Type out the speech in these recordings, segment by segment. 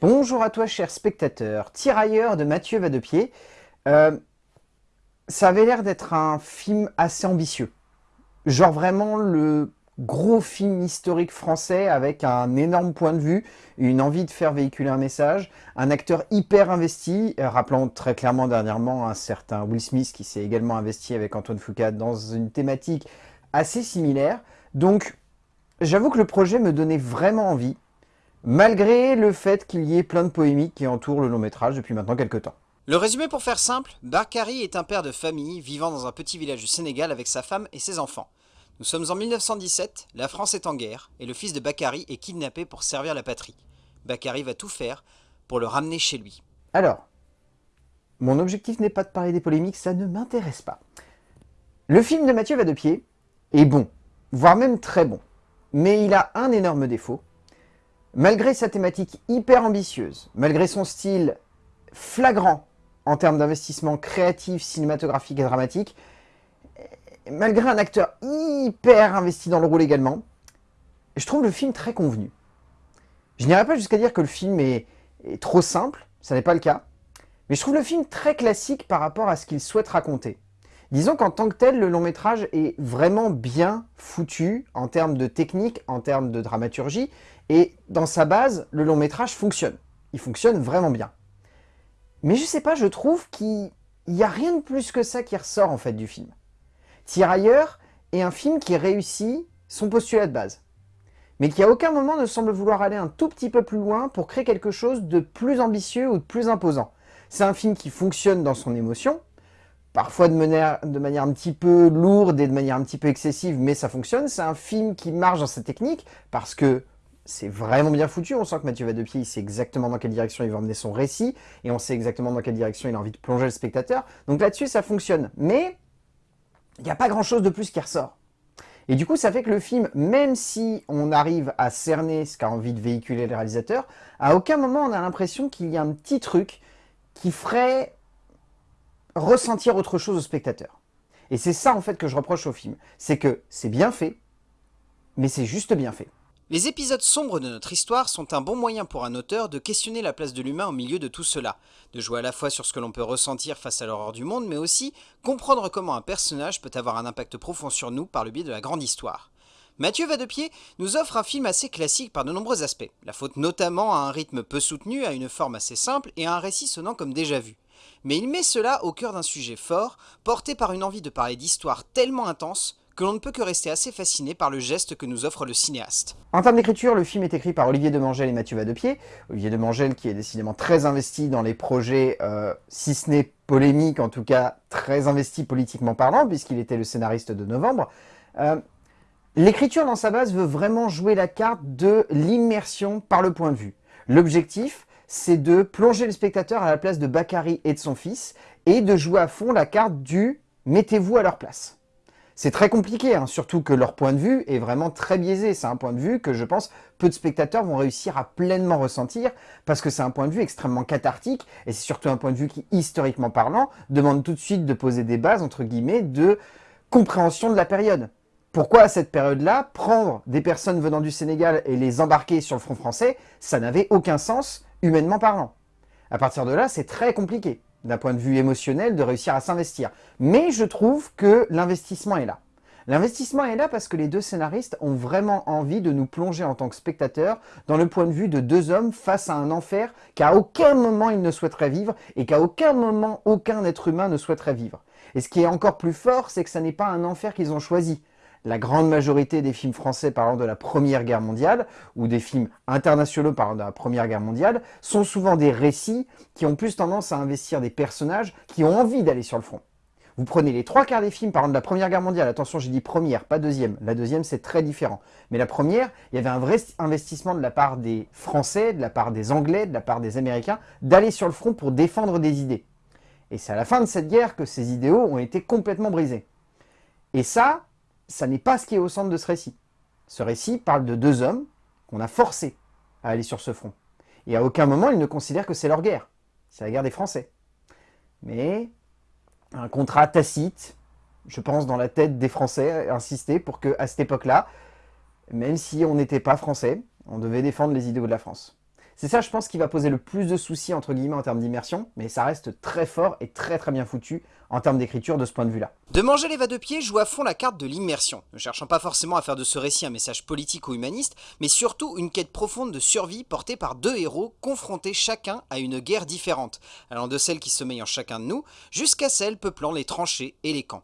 Bonjour à toi cher spectateur, tirailleur de Mathieu Vadepied. Euh, ça avait l'air d'être un film assez ambitieux. Genre vraiment le gros film historique français avec un énorme point de vue, une envie de faire véhiculer un message, un acteur hyper investi, euh, rappelant très clairement dernièrement un certain Will Smith qui s'est également investi avec Antoine Foucault dans une thématique assez similaire. Donc j'avoue que le projet me donnait vraiment envie malgré le fait qu'il y ait plein de polémiques qui entourent le long métrage depuis maintenant quelques temps. Le résumé pour faire simple, Bakary est un père de famille vivant dans un petit village du Sénégal avec sa femme et ses enfants. Nous sommes en 1917, la France est en guerre, et le fils de Bakary est kidnappé pour servir la patrie. Bakary va tout faire pour le ramener chez lui. Alors, mon objectif n'est pas de parler des polémiques, ça ne m'intéresse pas. Le film de Mathieu Vadepied est bon, voire même très bon. Mais il a un énorme défaut, Malgré sa thématique hyper ambitieuse, malgré son style flagrant en termes d'investissement créatif, cinématographique et dramatique, malgré un acteur hyper investi dans le rôle également, je trouve le film très convenu. Je n'irai pas jusqu'à dire que le film est, trop simple, ça n'est pas le cas, mais je trouve le film très classique par rapport à ce qu'il souhaite raconter. Disons qu'en tant que tel, le long métrage est vraiment bien foutu en termes de technique, en termes de dramaturgie, et dans sa base, le long métrage fonctionne. Il fonctionne vraiment bien. Mais je sais pas, je trouve qu'il n'y a rien de plus que ça qui ressort en fait du film. Tirailleurs est un film qui réussit son postulat de base, mais qui à aucun moment ne semble vouloir aller un tout petit peu plus loin pour créer quelque chose de plus ambitieux ou de plus imposant. C'est un film qui fonctionne dans son émotion, parfois de manière, de manière un petit peu lourde et de manière un petit peu excessive, mais ça fonctionne. C'est un film qui marche dans sa technique, parce que c'est vraiment bien foutu, on sent que Mathieu Vadepied, il sait exactement dans quelle direction il va emmener son récit, et on sait exactement dans quelle direction il a envie de plonger le spectateur. Donc là-dessus, ça fonctionne. Mais, il n'y a pas grand-chose de plus qui ressort. Et du coup, ça fait que le film, même si on arrive à cerner ce qu'a envie de véhiculer le réalisateur, à aucun moment on a l'impression qu'il y a un petit truc qui ferait ressentir autre chose au spectateur. Et c'est ça en fait que je reproche au film. C'est que c'est bien fait, mais c'est juste bien fait. Les épisodes sombres de notre histoire sont un bon moyen pour un auteur de questionner la place de l'humain au milieu de tout cela, de jouer à la fois sur ce que l'on peut ressentir face à l'horreur du monde, mais aussi comprendre comment un personnage peut avoir un impact profond sur nous par le biais de la grande histoire. Mathieu Vadepied nous offre un film assez classique par de nombreux aspects, la faute notamment à un rythme peu soutenu, à une forme assez simple et à un récit sonnant comme déjà vu. Mais il met cela au cœur d'un sujet fort, porté par une envie de parler d'histoire tellement intense que l'on ne peut que rester assez fasciné par le geste que nous offre le cinéaste. En termes d'écriture, le film est écrit par Olivier Demangel et Mathieu Vadepied. Olivier Demangel qui est décidément très investi dans les projets, euh, si ce n'est polémique, en tout cas très investi politiquement parlant, puisqu'il était le scénariste de Novembre. Euh, l'écriture dans sa base veut vraiment jouer la carte de l'immersion par le point de vue. L'objectif, c'est de plonger le spectateur à la place de Bakary et de son fils, et de jouer à fond la carte du « mettez-vous à leur place ». C'est très compliqué, hein, surtout que leur point de vue est vraiment très biaisé. C'est un point de vue que je pense peu de spectateurs vont réussir à pleinement ressentir parce que c'est un point de vue extrêmement cathartique et c'est surtout un point de vue qui, historiquement parlant, demande tout de suite de poser des bases, entre guillemets, de compréhension de la période. Pourquoi à cette période-là, prendre des personnes venant du Sénégal et les embarquer sur le front français, ça n'avait aucun sens, humainement parlant? À partir de là, c'est très compliqué d'un point de vue émotionnel, de réussir à s'investir. Mais je trouve que l'investissement est là. L'investissement est là parce que les deux scénaristes ont vraiment envie de nous plonger en tant que spectateurs dans le point de vue de deux hommes face à un enfer qu'à aucun moment ils ne souhaiteraient vivre et qu'à aucun moment aucun être humain ne souhaiterait vivre. Et ce qui est encore plus fort, c'est que ce n'est pas un enfer qu'ils ont choisi la grande majorité des films français parlant de la Première Guerre mondiale, ou des films internationaux parlant de la Première Guerre mondiale, sont souvent des récits qui ont plus tendance à investir des personnages qui ont envie d'aller sur le front. Vous prenez les trois quarts des films parlant de la Première Guerre mondiale, attention j'ai dit première, pas deuxième, la deuxième c'est très différent, mais la première, il y avait un vrai investissement de la part des Français, de la part des Anglais, de la part des Américains, d'aller sur le front pour défendre des idées. Et c'est à la fin de cette guerre que ces idéaux ont été complètement brisés. Et ça, ça n'est pas ce qui est au centre de ce récit. Ce récit parle de deux hommes qu'on a forcés à aller sur ce front. Et à aucun moment, ils ne considèrent que c'est leur guerre. C'est la guerre des Français. Mais un contrat tacite, je pense dans la tête des Français, insisté pour que à cette époque-là, même si on n'était pas français, on devait défendre les idéaux de la France. C'est ça, je pense, qui va poser le plus de soucis, entre guillemets, en termes d'immersion, mais ça reste très fort et très très bien foutu en termes d'écriture de ce point de vue-là. De manger les va-de-pied joue à fond la carte de l'immersion, ne cherchant pas forcément à faire de ce récit un message politique ou humaniste, mais surtout une quête profonde de survie portée par deux héros confrontés chacun à une guerre différente, allant de celle qui sommeille en chacun de nous, jusqu'à celle peuplant les tranchées et les camps.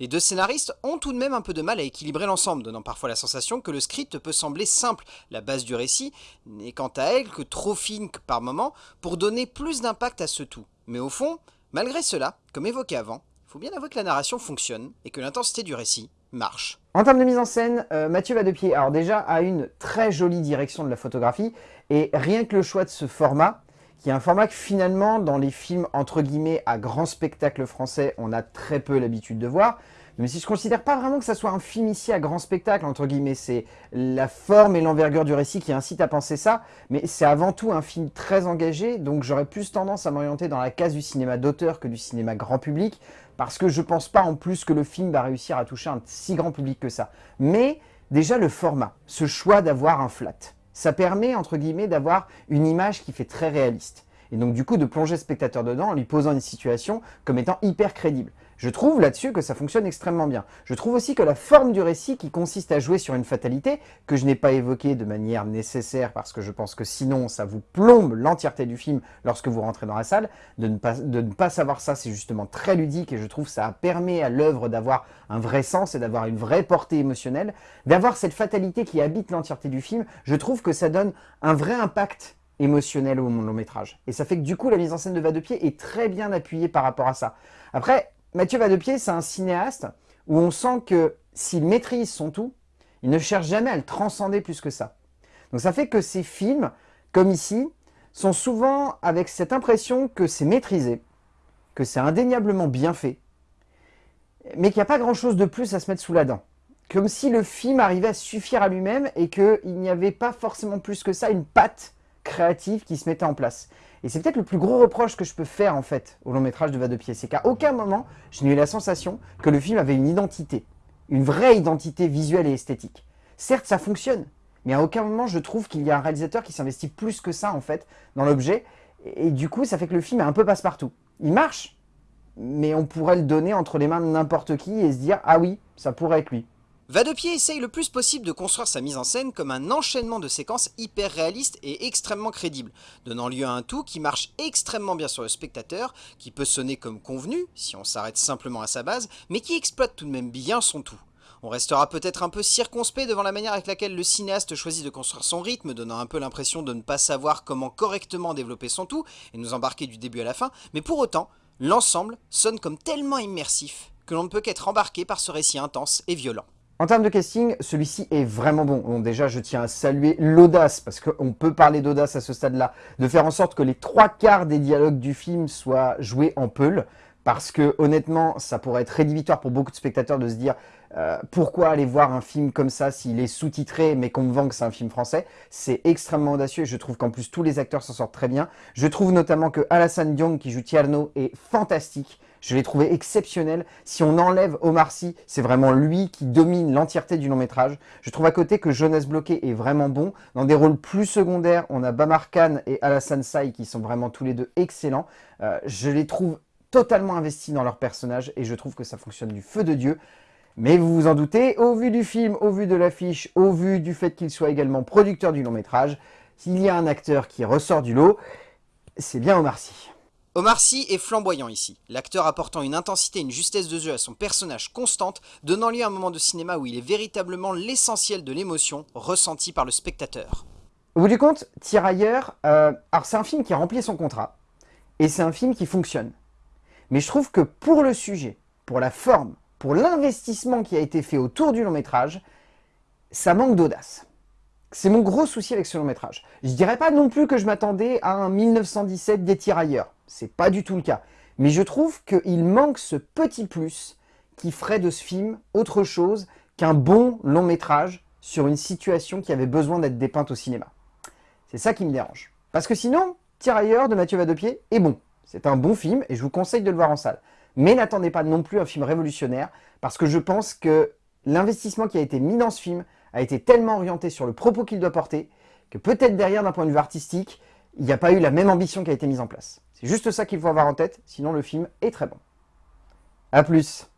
Les deux scénaristes ont tout de même un peu de mal à équilibrer l'ensemble, donnant parfois la sensation que le script peut sembler simple, la base du récit n'est quant à elle que trop fine par moment pour donner plus d'impact à ce tout. Mais au fond, malgré cela, comme évoqué avant, il faut bien avouer que la narration fonctionne et que l'intensité du récit marche. En termes de mise en scène, euh, Mathieu Vadepied, alors déjà, a une très jolie direction de la photographie, et rien que le choix de ce format, qui est un format que finalement, dans les films entre guillemets à grand spectacle français, on a très peu l'habitude de voir. Mais si je considère pas vraiment que ça soit un film ici à grand spectacle, entre guillemets, c'est la forme et l'envergure du récit qui incite à penser ça, mais c'est avant tout un film très engagé, donc j'aurais plus tendance à m'orienter dans la case du cinéma d'auteur que du cinéma grand public, parce que je pense pas en plus que le film va réussir à toucher un si grand public que ça. Mais déjà le format, ce choix d'avoir un flat, ça permet, entre guillemets, d'avoir une image qui fait très réaliste. Et donc du coup de plonger le spectateur dedans en lui posant une situation comme étant hyper crédible. Je trouve là-dessus que ça fonctionne extrêmement bien. Je trouve aussi que la forme du récit qui consiste à jouer sur une fatalité, que je n'ai pas évoquée de manière nécessaire parce que je pense que sinon ça vous plombe l'entièreté du film lorsque vous rentrez dans la salle, de ne pas, de ne pas savoir ça c'est justement très ludique et je trouve ça permet à l'œuvre d'avoir un vrai sens et d'avoir une vraie portée émotionnelle. D'avoir cette fatalité qui habite l'entièreté du film, je trouve que ça donne un vrai impact émotionnel au long métrage. Et ça fait que du coup la mise en scène de Va de Pied est très bien appuyée par rapport à ça. Après, Mathieu Vadepied, c'est un cinéaste où on sent que s'il maîtrise son tout, il ne cherche jamais à le transcender plus que ça. Donc ça fait que ces films, comme ici, sont souvent avec cette impression que c'est maîtrisé, que c'est indéniablement bien fait, mais qu'il n'y a pas grand chose de plus à se mettre sous la dent. Comme si le film arrivait à suffire à lui-même et qu'il n'y avait pas forcément plus que ça une patte créative qui se mettait en place. Et c'est peut-être le plus gros reproche que je peux faire en fait au long métrage de Va de Pied, c'est qu'à aucun moment je n'ai eu la sensation que le film avait une identité, une vraie identité visuelle et esthétique. Certes ça fonctionne, mais à aucun moment je trouve qu'il y a un réalisateur qui s'investit plus que ça en fait dans l'objet, et du coup ça fait que le film est un peu passe-partout. Il marche, mais on pourrait le donner entre les mains de n'importe qui et se dire « Ah oui, ça pourrait être lui ». Vadepied essaye le plus possible de construire sa mise en scène comme un enchaînement de séquences hyper réalistes et extrêmement crédibles, donnant lieu à un tout qui marche extrêmement bien sur le spectateur, qui peut sonner comme convenu, si on s'arrête simplement à sa base, mais qui exploite tout de même bien son tout. On restera peut-être un peu circonspect devant la manière avec laquelle le cinéaste choisit de construire son rythme, donnant un peu l'impression de ne pas savoir comment correctement développer son tout, et nous embarquer du début à la fin, mais pour autant, l'ensemble sonne comme tellement immersif que l'on ne peut qu'être embarqué par ce récit intense et violent. En termes de casting, celui-ci est vraiment bon. bon. Déjà, je tiens à saluer l'audace, parce qu'on peut parler d'audace à ce stade-là, de faire en sorte que les trois quarts des dialogues du film soient joués en peul, parce que honnêtement, ça pourrait être rédhibitoire pour beaucoup de spectateurs de se dire euh, pourquoi aller voir un film comme ça s'il est sous-titré mais qu'on me vend que c'est un film français? C'est extrêmement audacieux et je trouve qu'en plus tous les acteurs s'en sortent très bien. Je trouve notamment que Alassane Diong qui joue Tierno est fantastique. Je l'ai trouvé exceptionnel. Si on enlève Omar Sy, c'est vraiment lui qui domine l'entièreté du long métrage. Je trouve à côté que Jonas Bloqué est vraiment bon. Dans des rôles plus secondaires, on a Bamar Khan et Alassane Say qui sont vraiment tous les deux excellents. Euh, je les trouve totalement investis dans leur personnage et je trouve que ça fonctionne du feu de Dieu. Mais vous vous en doutez, au vu du film, au vu de l'affiche, au vu du fait qu'il soit également producteur du long métrage, s'il y a un acteur qui ressort du lot, c'est bien Omar Sy. Omar Sy est flamboyant ici, l'acteur apportant une intensité et une justesse de jeu à son personnage constante, donnant lieu à un moment de cinéma où il est véritablement l'essentiel de l'émotion ressentie par le spectateur. Au bout du compte, Tirailleur, euh, alors c'est un film qui a rempli son contrat, et c'est un film qui fonctionne. Mais je trouve que pour le sujet, pour la forme, pour l'investissement qui a été fait autour du long métrage, ça manque d'audace. C'est mon gros souci avec ce long métrage. Je dirais pas non plus que je m'attendais à un 1917 des tirailleurs. C'est pas du tout le cas. Mais je trouve qu'il manque ce petit plus qui ferait de ce film autre chose qu'un bon long métrage sur une situation qui avait besoin d'être dépeinte au cinéma. C'est ça qui me dérange. Parce que sinon, Tirailleurs de Mathieu Vadepied est bon. C'est un bon film et je vous conseille de le voir en salle. Mais n'attendez pas non plus un film révolutionnaire parce que je pense que l'investissement qui a été mis dans ce film a été tellement orienté sur le propos qu'il doit porter, que peut-être derrière, d'un point de vue artistique, il n'y a pas eu la même ambition qui a été mise en place. C'est juste ça qu'il faut avoir en tête, sinon le film est très bon. A plus